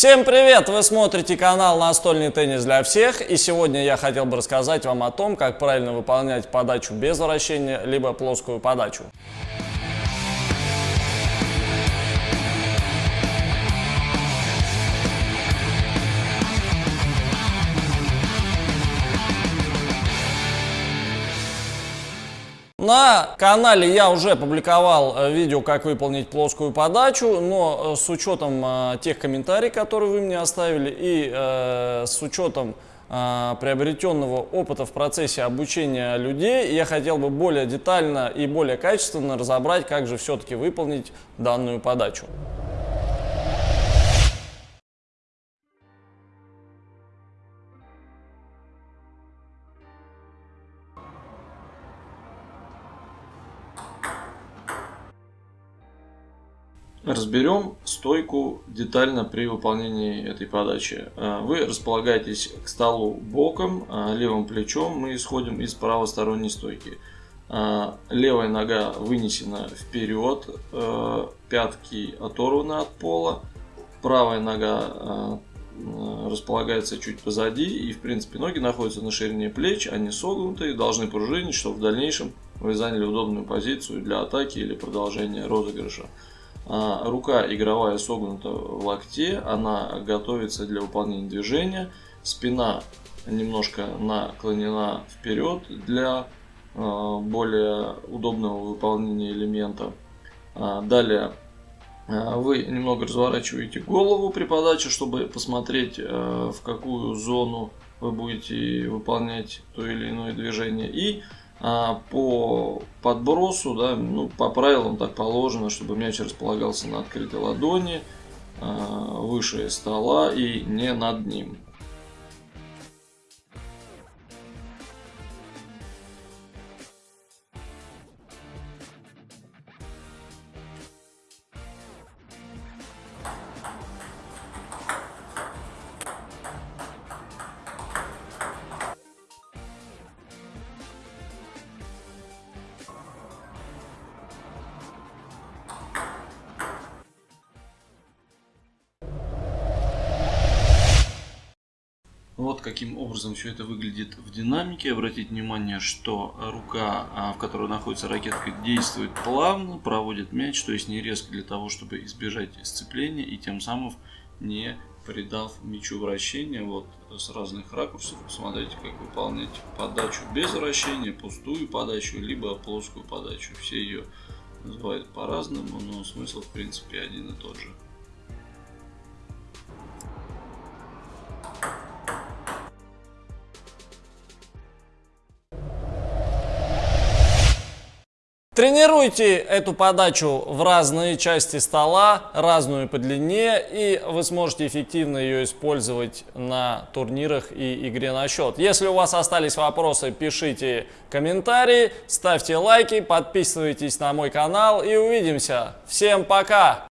Всем привет! Вы смотрите канал Настольный теннис для всех и сегодня я хотел бы рассказать вам о том, как правильно выполнять подачу без вращения, либо плоскую подачу. На канале я уже публиковал э, видео, как выполнить плоскую подачу, но э, с учетом э, тех комментариев, которые вы мне оставили, и с учетом приобретенного опыта в процессе обучения людей, я хотел бы более детально и более качественно разобрать, как же все-таки выполнить данную подачу. Разберем стойку детально при выполнении этой подачи. А, вы располагаетесь к столу боком, а, левым плечом мы исходим из правосторонней стойки. А, левая нога вынесена вперед, пятки оторваны от пола, правая нога располагается чуть позади и в принципе ноги находятся на ширине плеч, они согнуты и должны пружинить, чтобы в дальнейшем вы заняли удобную позицию для атаки или продолжения розыгрыша. А, рука игровая согнута в локте, она готовится для выполнения движения. Спина немножко наклонена вперед для а, более удобного выполнения элемента. А, далее вы немного разворачиваете голову при подаче, чтобы посмотреть, в какую зону вы будете выполнять то или иное движение. И а, по подбросу, да, ну, по правилам так положено, чтобы мяч располагался на открытой ладони, а, выше стола и не над ним. Вот каким образом все это выглядит в динамике. Обратите внимание, что рука, а, в которой находится ракетка, действует плавно, проводит мяч, то есть не резко для того, чтобы избежать сцепления и тем самым не придав мячу вращения. Вот с разных ракурсов посмотрите, как выполнять подачу без вращения, пустую подачу, либо плоскую подачу. Все ее называют по-разному, но смысл в принципе один и тот же. Тренируйте эту подачу в разные части стола, разную по длине, и вы сможете эффективно ее использовать на турнирах и игре на счет. Если у вас остались вопросы, пишите комментарии, ставьте лайки, подписывайтесь на мой канал и увидимся. Всем пока!